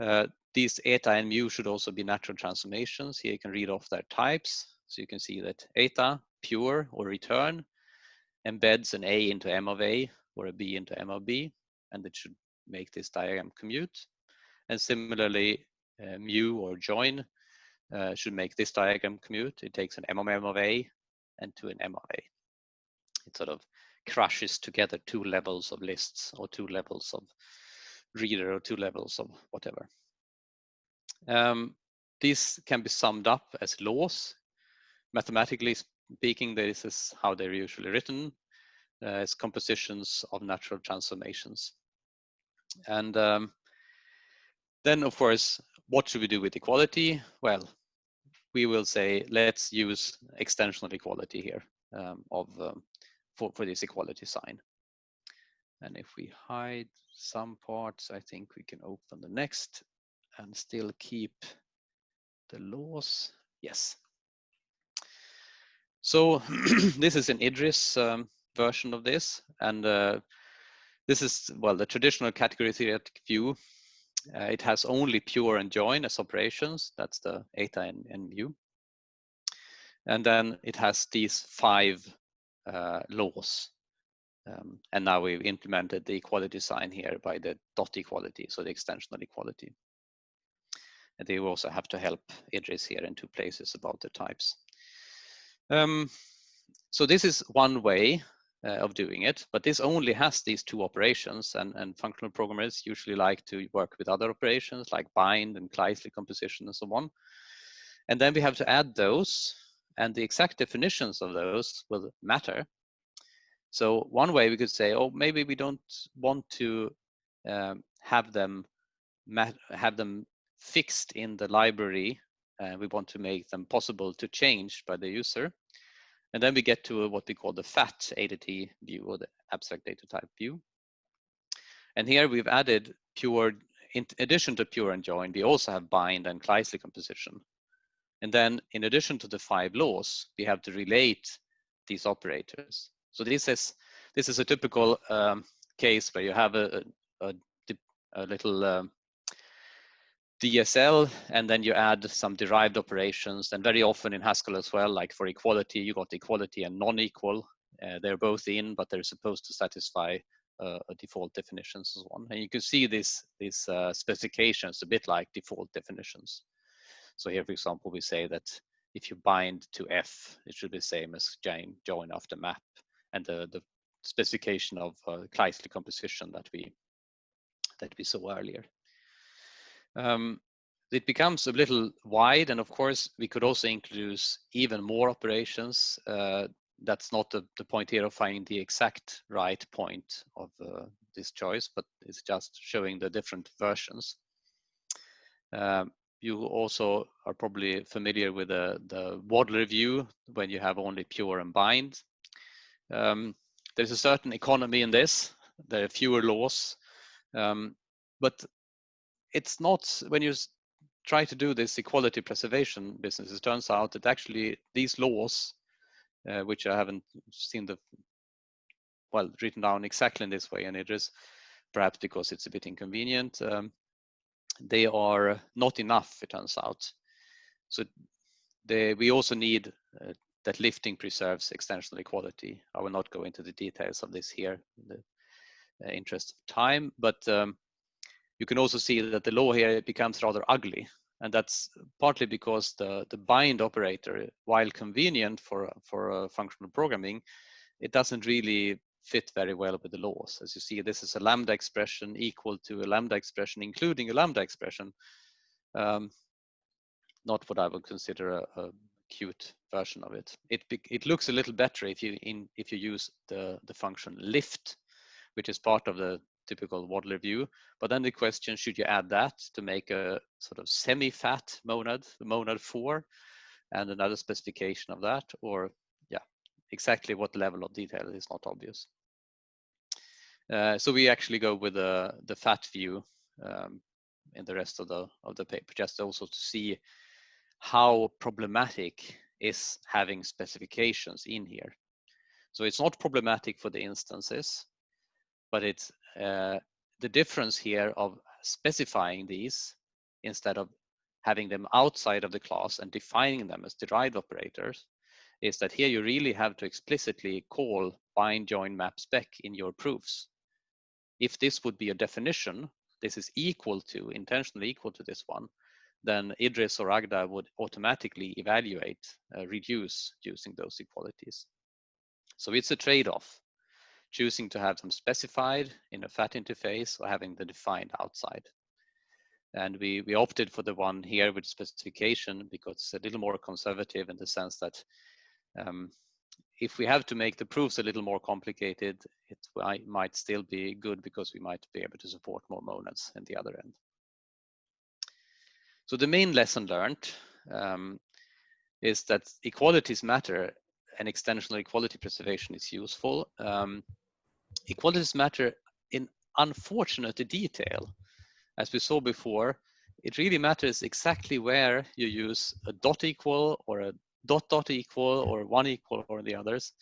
Uh, these eta and mu should also be natural transformations. Here you can read off their types. So you can see that eta, pure or return, embeds an A into M of A or a B into M of B, and it should make this diagram commute. And similarly, uh, mu or join uh, should make this diagram commute. It takes an M of M of A and to an M of A. It sort of crushes together two levels of lists or two levels of reader or two levels of whatever. Um, can be summed up as laws. Mathematically speaking, this is how they're usually written uh, as compositions of natural transformations. And um, then, of course, what should we do with equality? Well, we will say, let's use extensional equality here um, of um, for, for this equality sign. And if we hide some parts, I think we can open the next and still keep the laws. Yes. So [CLEARS THROAT] this is an Idris um, version of this. And uh, this is, well, the traditional category theoretic view. Uh, it has only pure and join as operations. That's the eta and, and mu. And then it has these five uh, laws. Um, and now we've implemented the equality sign here by the dot equality, so the extensional equality. And they also have to help Idris here in two places about the types. Um, so this is one way uh, of doing it, but this only has these two operations and, and functional programmers usually like to work with other operations like bind and Kleisli composition and so on. And then we have to add those and the exact definitions of those will matter. So one way we could say, oh, maybe we don't want to um, have them have them fixed in the library. Uh, we want to make them possible to change by the user. And then we get to what we call the FAT ADT view or the abstract data type view. And here we've added pure, in addition to pure and join, we also have bind and Kleisli composition. And then in addition to the five laws, we have to relate these operators. So this is this is a typical um, case where you have a, a, a little um, DSL and then you add some derived operations. And very often in Haskell as well, like for equality, you got equality and non-equal. Uh, they're both in, but they're supposed to satisfy uh, default definitions and so on. And you can see these these uh, specifications a bit like default definitions. So here, for example, we say that if you bind to F, it should be the same as join, join after map and the, the specification of uh, composition that we that we saw earlier. Um, it becomes a little wide, and of course, we could also introduce even more operations. Uh, that's not the, the point here of finding the exact right point of uh, this choice, but it's just showing the different versions. Um, you also are probably familiar with the, the Wadler view when you have only pure and bind. Um, there's a certain economy in this. There are fewer laws, um, but it's not when you try to do this equality preservation business. It turns out that actually these laws, uh, which I haven't seen the well written down exactly in this way, and it is perhaps because it's a bit inconvenient. Um, they are not enough, it turns out. So they, we also need uh, that lifting preserves extensional equality. I will not go into the details of this here in the uh, interest of time, but um, you can also see that the law here becomes rather ugly. And that's partly because the, the bind operator, while convenient for, for uh, functional programming, it doesn't really fit very well with the laws. As you see, this is a lambda expression equal to a lambda expression, including a lambda expression. Um, not what I would consider a, a, cute version of it. It it looks a little better if you in if you use the the function lift, which is part of the typical Wadler view. But then the question, should you add that to make a sort of semi-fat monad, the monad four, and another specification of that, or yeah, exactly what level of detail is not obvious. Uh, so we actually go with the, the fat view um, in the rest of the of the paper, just also to see how problematic is having specifications in here. So it's not problematic for the instances, but it's the difference here of specifying these instead of having them outside of the class and defining them as derived operators is that here you really have to explicitly call bind join map spec in your proofs. If this would be a definition, this is equal to, intensionally equal to this one, then IDRIS or Agda would automatically evaluate, uh, reduce using those equalities. So it's a trade-off, choosing to have them specified in a FAT interface or having the defined outside. And we, we opted for the one here with specification because it's a little more conservative in the sense that um, if we have to make the proofs a little more complicated, it might still be good because we might be able to support more monads in the other end. So the main lesson learned um, is that equalities matter and extensional equality preservation is useful. Um, equalities matter in unfortunate detail. As we saw before, it really matters exactly where you use a dot equal or a dot dot equal or one equal or the others.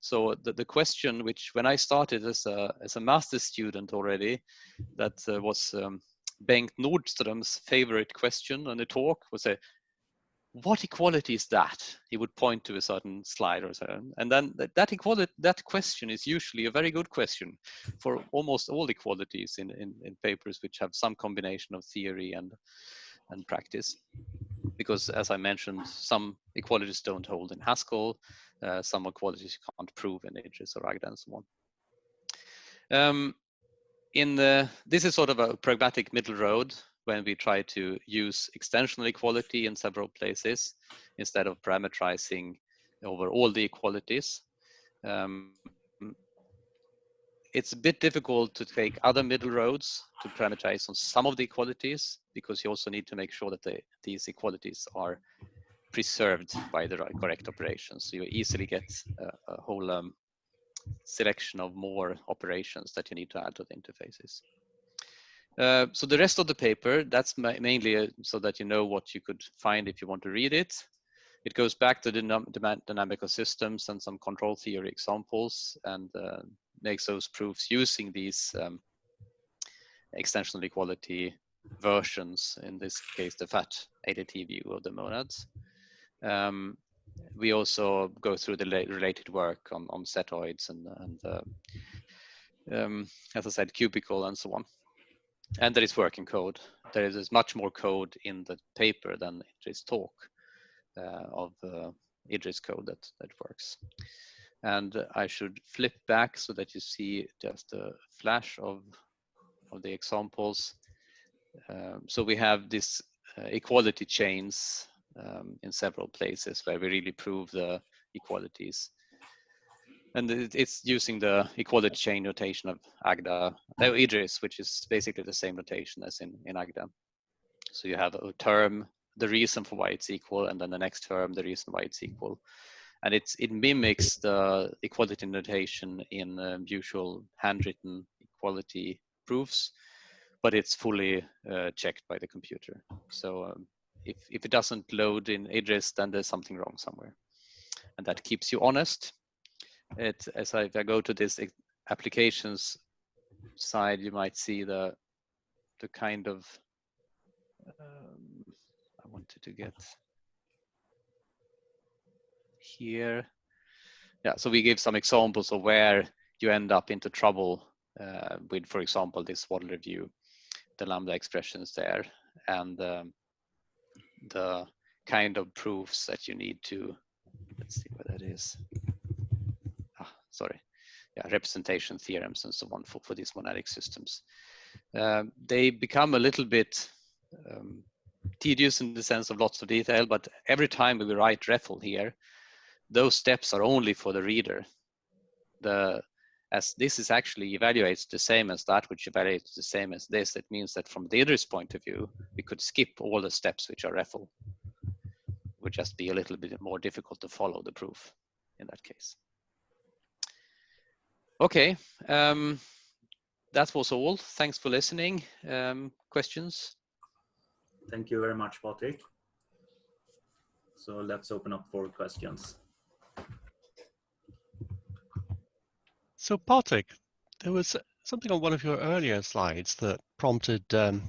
So the, the question which when I started as a, as a master student already, that uh, was um, Bengt Nordström's favorite question on the talk was a, what equality is that? He would point to a certain slide or so. And then that, that equality, that question is usually a very good question for almost all equalities in, in, in papers which have some combination of theory and, and practice because as I mentioned, some equalities don't hold in Haskell, uh, some equalities you can't prove in IDRIS or Agda and so on. Um, in the, this is sort of a pragmatic middle road when we try to use extensional equality in several places instead of parameterizing over all the equalities. Um, it's a bit difficult to take other middle roads to parameterize on some of the equalities because you also need to make sure that the, these equalities are preserved by the right, correct operations. So you easily get a, a whole um, selection of more operations that you need to add to the interfaces. Uh, so the rest of the paper, that's ma mainly uh, so that you know what you could find if you want to read it. It goes back to the dynamical systems and some control theory examples and uh, makes those proofs using these um, extensional equality versions, in this case, the FAT ADT view of the monads. Um, we also go through the related work on, on setoids and, and uh, um, as I said, cubical and so on. And there is working code. There is much more code in the paper than Idris talk uh, of uh, Idris code that, that works. And I should flip back so that you see just a flash of, of the examples. Um, so we have this uh, equality chains um, in several places where we really prove the equalities. And it's using the equality chain notation of Agda, no, Idris, which is basically the same notation as in, in Agda. So you have a term, the reason for why it's equal, and then the next term, the reason why it's equal and it's it mimics the equality notation in um, usual handwritten equality proofs, but it's fully uh, checked by the computer. So um, if if it doesn't load in Idris, then there's something wrong somewhere, and that keeps you honest. It as I, if I go to this applications side, you might see the the kind of um, I wanted to get here. Yeah, so we give some examples of where you end up into trouble uh, with, for example, this Wadler view, the lambda expressions there, and um, the kind of proofs that you need to, let's see what that is. Sorry. Yeah, representation theorems and so on for, for these monadic systems. Um, they become a little bit um, tedious in the sense of lots of detail, but every time we write REFL here, those steps are only for the reader. The as this is actually evaluates the same as that, which evaluates the same as this, it means that from the reader's point of view, we could skip all the steps which are REFL. It Would just be a little bit more difficult to follow the proof in that case. Okay, um, that was all. Thanks for listening. Um, questions? Thank you very much, Patrick. So let's open up for questions. So Patrick, there was something on one of your earlier slides that prompted um,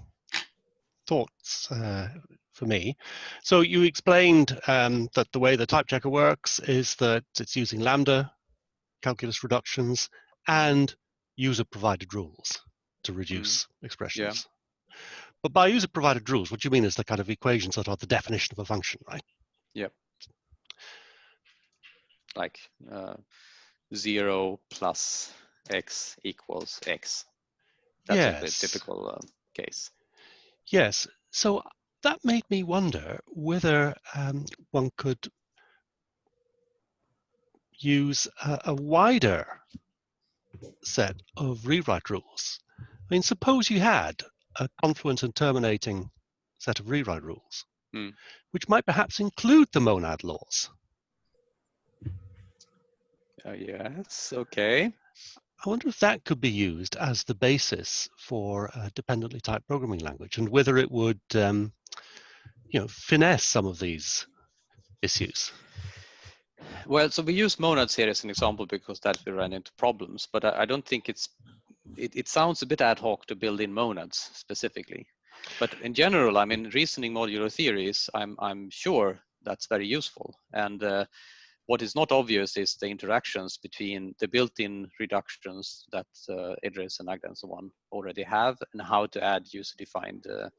thoughts uh, for me. So you explained um, that the way the type checker works is that it's using lambda calculus reductions and user provided rules to reduce expressions. But by user provided rules, what you mean is the kind of equations that are the definition of a function, right? Yeah. Like uh, zero plus x equals x. That's a bit typical uh, case. Yes. So that made me wonder whether um, one could use a, a wider set of rewrite rules. I mean, suppose you had a confluent and terminating set of rewrite rules, Hmm. which might perhaps include the monad laws. Uh, yes, okay. I wonder if that could be used as the basis for a dependently typed programming language and whether it would, um, you know, finesse some of these issues. Well, so we use monads here as an example because that we ran into problems, but I, I don't think it's, it, it sounds a bit ad hoc to build in monads specifically. But in general, I mean, reasoning modulo theories, I'm, I'm sure that's very useful. And uh, what is not obvious is the interactions between the built-in reductions that uh, Idris and Agda and so on already have and how to add user-defined uh,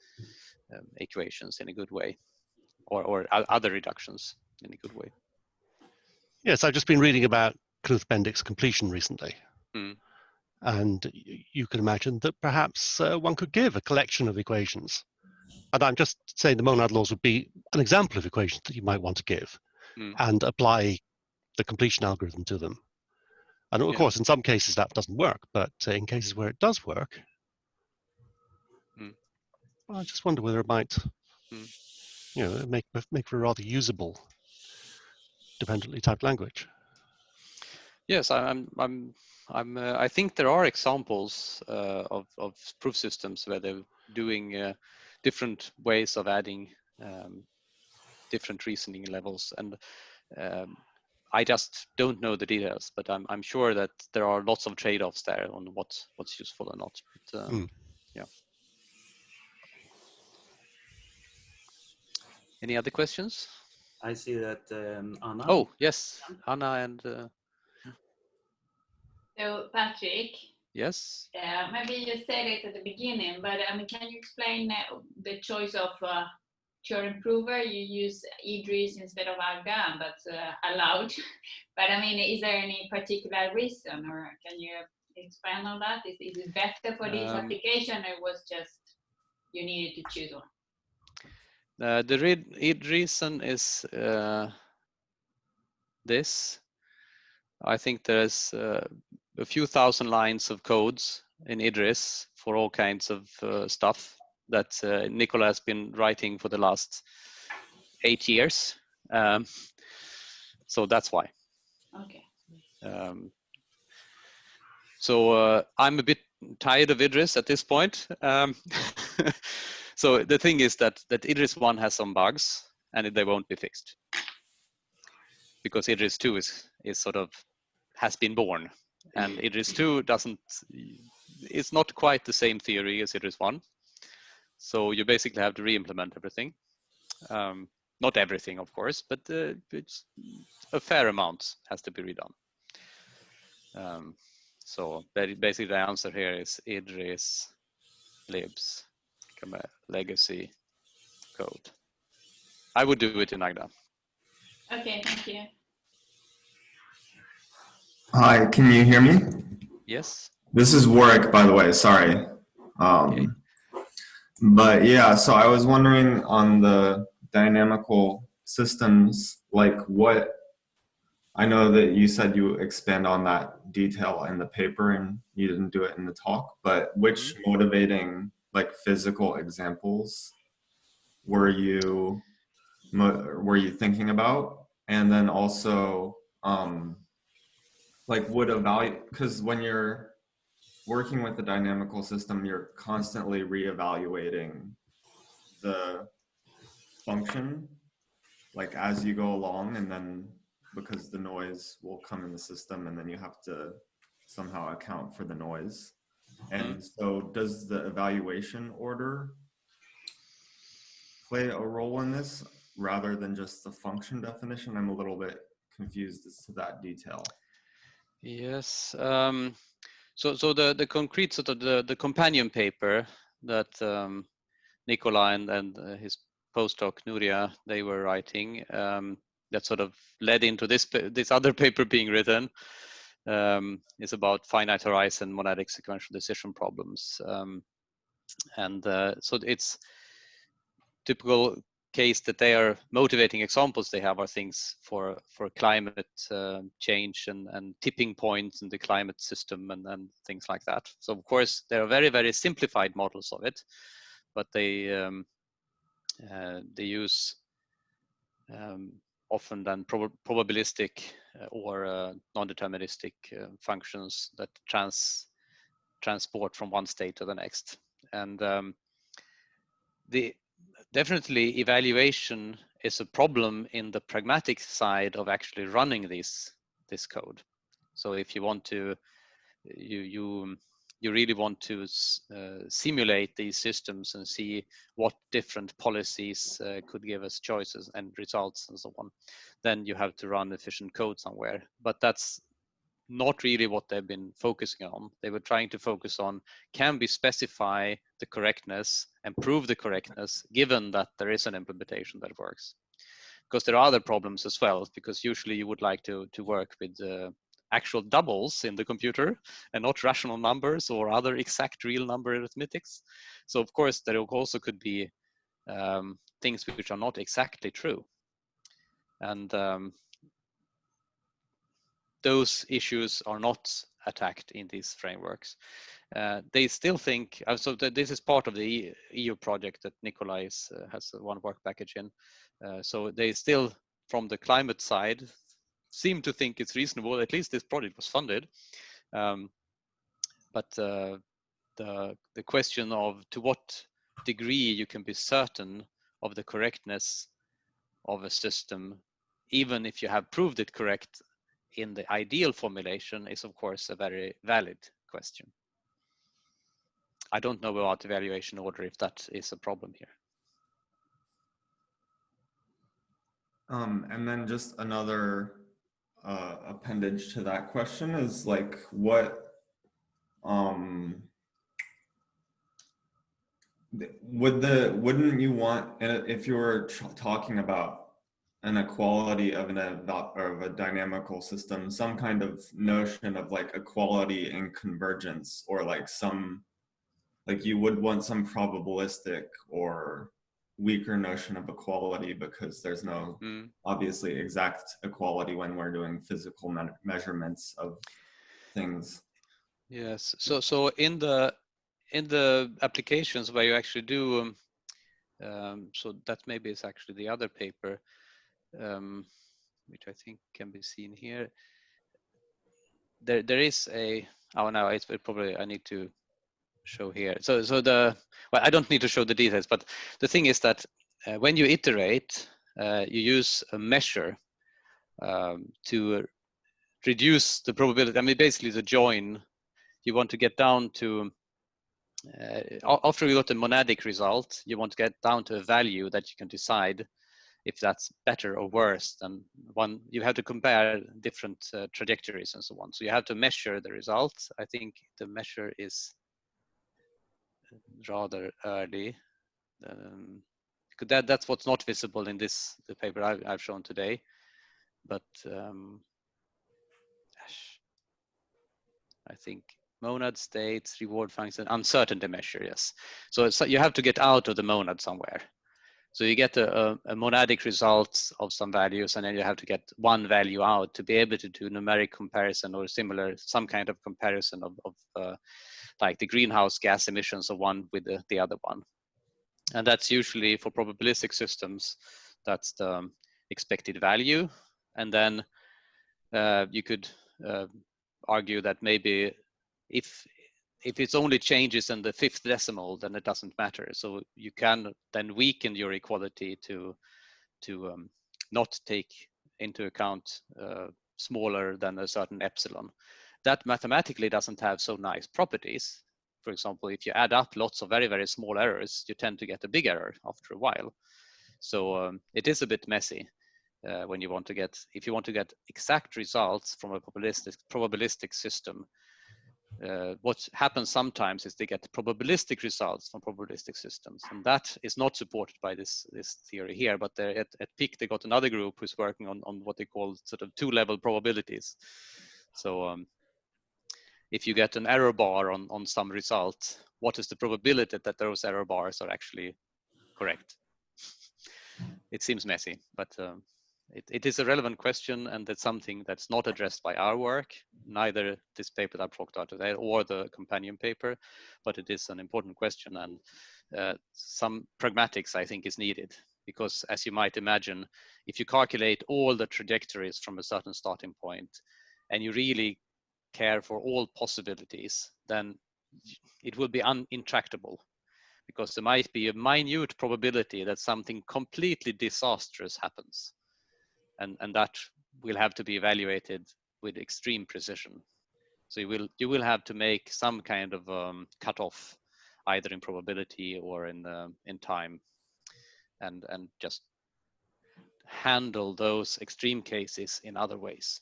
um, equations in a good way or, or other reductions in a good way. Yes, I've just been reading about Knuth Bendix completion recently. Hmm. And you can imagine that perhaps uh, one could give a collection of equations. And I'm just saying the monad laws would be an example of equations that you might want to give Hmm. and apply the completion algorithm to them. And of Yeah. course, in some cases that doesn't work, but uh, in cases where it does work, Hmm. I just wonder whether it might, Hmm. you know, make make for a rather usable dependently typed language. Yes, I- I'm. I'm. I'm. Uh, I think there are examples uh, of of proof systems where they're doing uh, different ways of adding um, different reasoning levels, and um, I just don't know the details. But I'm. I'm sure that there are lots of trade-offs there on what what's useful or not. But, um, Hmm. Yeah. Any other questions? I see that um, Anna. Oh yes, Anna and uh, So Patrick, yes. Yeah, maybe you said it at the beginning, but I mean, can you explain uh, the choice of uh, theorem prover? You use Idris instead of Agda, and that's uh, allowed. [LAUGHS] but I mean, is there any particular reason, or can you expand on that? Is, is it better for this Um, application, or was just you needed to choose one? Uh, the read, id reason is uh, this. I think there's uh, a few thousand lines of codes in Idris for all kinds of uh, stuff that uh, Nicola has been writing for the last eight years. Um, so that's why. Okay. Um, so uh, I'm a bit tired of Idris at this point. Um, [LAUGHS] so the thing is that that Idris one has some bugs and they won't be fixed because Idris two is is sort of has been born and Idris two doesn't. It's not quite the same theory as Idris one. So you basically have to re-implement everything. Um, not everything, of course, but uh, it's a fair amount has to be redone. Um, so basically the answer here is Idris libs come a legacy code. I would do it in Agda. Okay, thank you. Hi, can you hear me? Yes. This is Warwick, by the way. Sorry. Okay. Um, but yeah, so I was wondering on the dynamical systems, like what I know that you said you expand on that detail in the paper and you didn't do it in the talk, but which motivating like physical examples were you were you thinking about? And then also um like would evaluate because when you're working with the dynamical system you're constantly reevaluating the function like as you go along and then because the noise will come in the system and then you have to somehow account for the noise and so does the evaluation order play a role in this rather than just the function definition? I'm a little bit confused as to that detail. Yes. Um, so, so the the concrete sort of the the companion paper that um, Nicola and and uh, his postdoc Nuria they were writing um, that sort of led into this this other paper being written um, is about finite horizon monadic sequential decision problems, um, and uh, so it's typical case that they are motivating examples they have are things for for climate uh, change and and tipping points in the climate system and and things like that. So of course there are very very simplified models of it but they um, uh, they use um, often than prob probabilistic uh, or uh, non-deterministic uh, functions that trans transport from one state to the next. And um, the definitely evaluation is a problem in the pragmatic side of actually running this this code. So if you want to you you you really want to uh, simulate these systems and see what different policies uh, could give us choices and results and so on then you have to run efficient code somewhere but that's not really what they've been focusing on. They were trying to focus on can we specify the correctness and prove the correctness given that there is an implementation that works. Because there are other problems as well, because usually you would like to, to work with uh, actual doubles in the computer and not rational numbers or other exact real number arithmetics. So of course there also could be um, things which are not exactly true. And um, those issues are not attacked in these frameworks. Uh, they still think, uh, so th this is part of the EU project that Nicola uh, has one work package in. Uh, so they still, from the climate side, seem to think it's reasonable, at least this project was funded. Um, but uh, the, the question of to what degree you can be certain of the correctness of a system, even if you have proved it correct in the ideal formulation is of course a very valid question. I don't know about evaluation order if that is a problem here. Um, and then just another uh, appendage to that question is like what um, would the wouldn't you want if you were talking about an equality of an of a dynamical system, some kind of notion of like equality and convergence, or like some like you would want some probabilistic or weaker notion of equality because there's no mm. obviously exact equality when we're doing physical me measurements of things. Yes. So so in the in the applications where you actually do um, um, so that maybe is actually the other paper um, which I think can be seen here. There, there is a, oh no, it's probably, I need to show here. So, so the, well, I don't need to show the details, but the thing is that uh, when you iterate, uh, you use a measure um, to reduce the probability. I mean, basically the join, you want to get down to, uh, after you got a monadic result, you want to get down to a value that you can decide if that's better or worse than one you have to compare different uh, trajectories and so on so you have to measure the results i think the measure is rather early. Um, that that's what's not visible in this the paper I've, I've shown today. But um, I think monad states reward function uncertainty measure yes. So, so you have to get out of the monad somewhere. So you get a, a, monadic result of some values, and then you have to get one value out to be able to do numeric comparison or similar, some kind of comparison of, of uh, like the greenhouse gas emissions of one with the, the other one. And that's usually for probabilistic systems, that's the expected value. And then uh, you could uh, argue that maybe if if it's only changes in the fifth decimal, then it doesn't matter. So you can then weaken your equality to to um, not take into account uh, smaller than a certain epsilon. That mathematically doesn't have so nice properties for example, if you add up lots of very, very small errors, you tend to get a big error after a while. So um, it is a bit messy uh, when you want to get, if you want to get exact results from a probabilistic, probabilistic system, uh, what happens sometimes is they get probabilistic results from probabilistic systems, and that is not supported by this this theory here. But at, at PIK, they got another group who's working on on what they call sort of two-level probabilities. So um, if you get an error bar on on some result, what is the probability that those error bars are actually correct? It seems messy, but um, it, it is a relevant question and that's something that's not addressed by our work, neither this paper that I've talked about today or the companion paper, but it is an important question and uh, some pragmatics I think is needed because as you might imagine, if you calculate all the trajectories from a certain starting point and you really care for all possibilities, then it will be un intractable because there might be a minute probability that something completely disastrous happens and, and that will have to be evaluated with extreme precision. So you will you will have to make some kind of um, cutoff, either in probability or in uh, in time, and and just handle those extreme cases in other ways.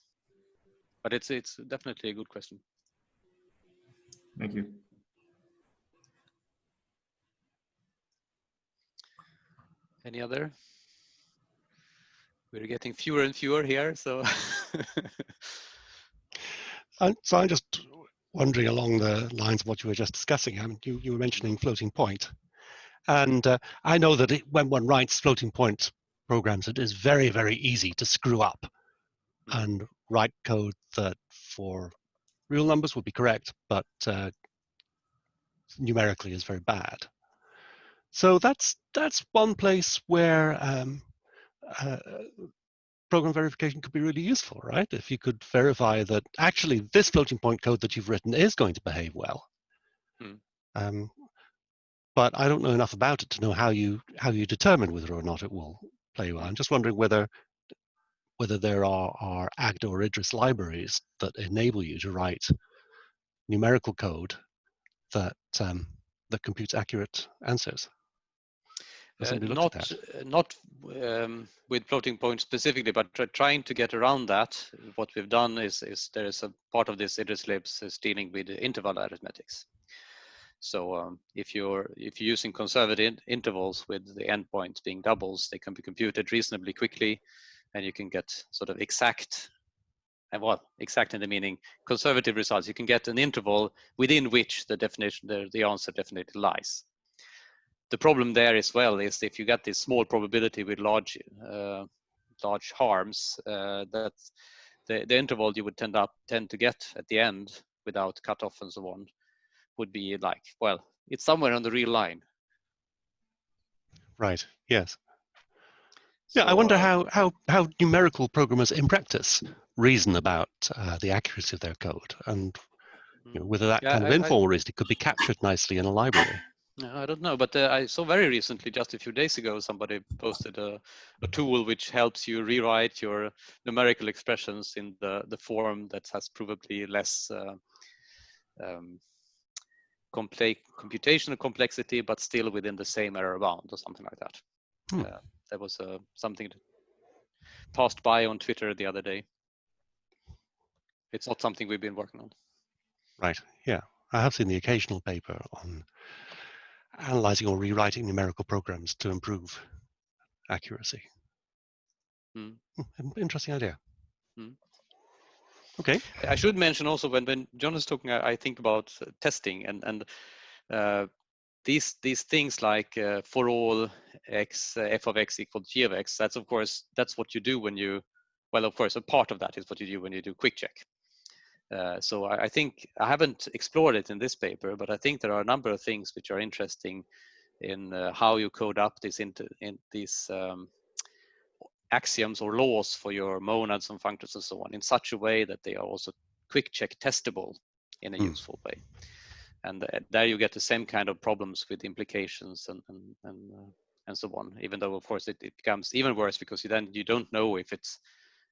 But it's it's definitely a good question. Thank you. Any other? we're getting fewer and fewer here. So, [LAUGHS] and so I'm just wondering along the lines of what you were just discussing. I mean, you, you were mentioning floating point, and uh, I know that it, when one writes floating point programs, it is very very easy to screw up and write code that for real numbers would be correct, but uh, numerically is very bad. So that's that's one place where um, uh, program verification could be really useful, right? If you could verify that actually this floating point code that you've written is going to behave well. Hmm. Um, but I don't know enough about it to know how you how you determine whether or not it will play well. I'm just wondering whether whether there are, are Agda or Idris libraries that enable you to write numerical code that um, that computes accurate answers. Uh, not uh, not um, with floating point specifically, but trying to get around that. What we've done is is there is a part of this Idris libs is dealing with interval arithmetics. So um, if you're if you're using conservative intervals with the endpoints being doubles, they can be computed reasonably quickly, and you can get sort of exact and well, exact in the meaning conservative results. You can get an interval within which the definition, the, the answer definitely lies. The problem there as well is if you get this small probability with large uh, large harms uh, that the, the interval you would tend up tend to get at the end without cutoff and so on would be like well it's somewhere on the real line. Right. Yes yeah i wonder uh, how how how numerical programmers in practice reason about uh, the accuracy of their code and you know, whether that yeah, kind of I, informal reasoning could be captured nicely in a library I don't know, but uh, I saw very recently, just a few days ago, somebody posted a, a, tool which helps you rewrite your numerical expressions in the, the form that has probably less uh, um, computational complexity, but still within the same error bound or something like that. Hmm. Uh, that was uh, something that passed by on Twitter the other day. It's not something we've been working on. Right. Yeah, I have seen the occasional paper on analyzing or rewriting numerical programs to improve accuracy. Mm. Interesting idea. Mm. Okay. I should mention also when, when John is talking, I, I think about uh, testing and, and uh, these these things like uh, for all x uh, f of x equal g of x that's of course that's what you do when you well of course a part of that is what you do when you do QuickCheck uh, so I, I, think I haven't explored it in this paper, but I think there are a number of things which are interesting in uh, how you code up these into in these um, axioms or laws for your monads and functors and so on in such a way that they are also QuickCheck testable in a mm. useful way. And uh, there you get the same kind of problems with implications and and and, uh, and so on. Even though of course it, it becomes even worse because you then you don't know if it's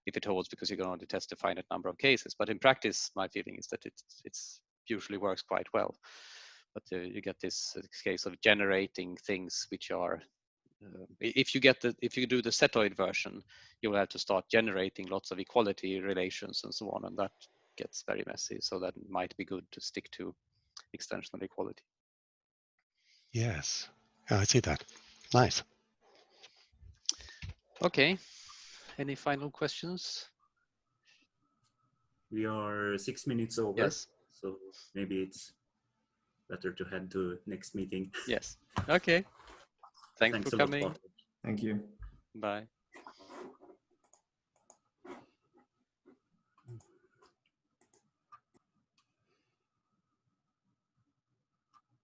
if it holds because you can only test a finite number of cases. But in practice, my feeling is that it it's usually works quite well. but uh, you get this uh, case of generating things which are uh, if you get the if you do the setoid version you will have to start generating lots of equality relations and so on and that gets very messy so that might be good to stick to extensional equality Yes. Yeah, I see that. Nice. okay any final questions We are six minutes over. yes So maybe it's better to head to next meeting. yes okay thanks, Thanks for coming Thank you. bye